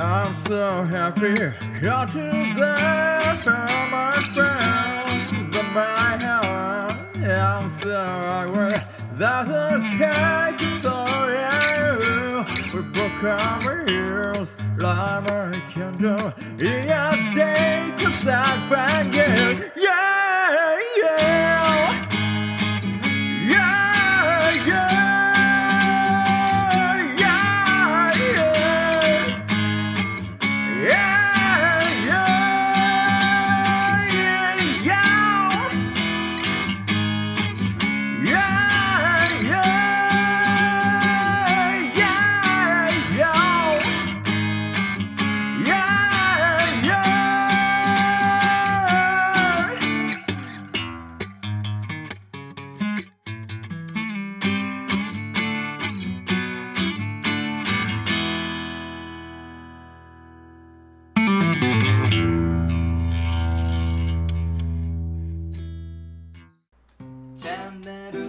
I'm so happy. Come today for my friends and my heart. I'm so angry. That's okay, so yeah, we broke our ears like I can do. Yeah, day, cause I find you. Yeah, チャンネル